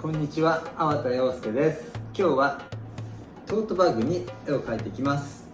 こんにちは、粟田洋介です。今日はトートバッグに絵を描いていきます。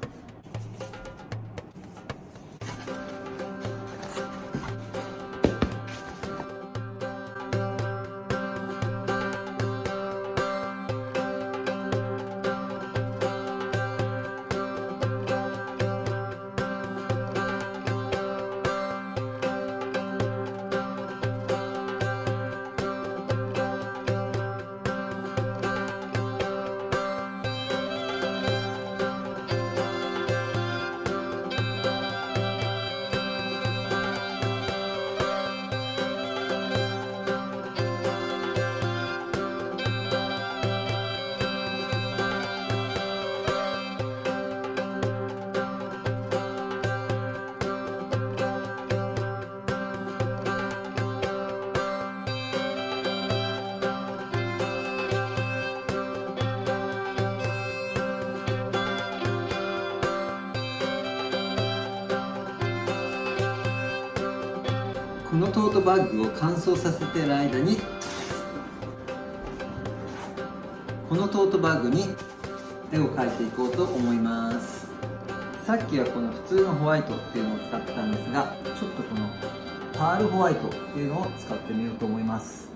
このトートバッグを乾燥させてる間にこのトートバッグに絵を描いていこうと思います。さっきはこの普通のホワイトっていうのを使ってたんですがちょっとこのパールホワイトっていうのを使ってみようと思います。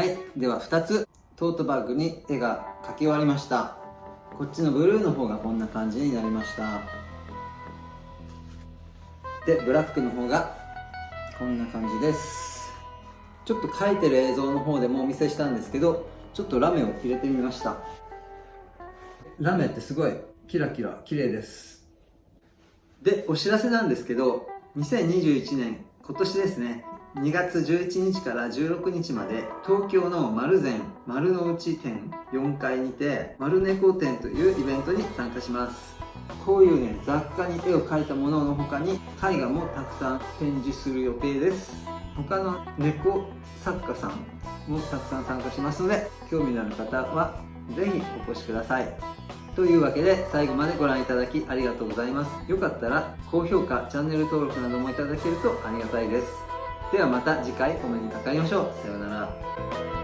はいでは2つ。トートバッグに絵が描き終わりました。こっちのブルーの方がこんな感じになりました。でブラックの方がこんな感じです。ちょっと描いてる映像の方でもお見せしたんですけどちょっとラメを入れてみました。ラメってすごいキラキラ綺麗です。でお知らせなんですけど2021年今年ですね。2月11日から16日まで東京の丸善丸の内店4階にて丸猫展というイベントに参加します。こういうね雑貨に絵を描いたものの他に絵画もたくさん展示する予定です。他の猫作家さんもたくさん参加しますので興味のある方は是非お越しください。というわけで最後までご覧いただきありがとうございます。よかったら高評価チャンネル登録などもいただけるとありがたいです。ではまた次回お目にかかりましょう。さようなら。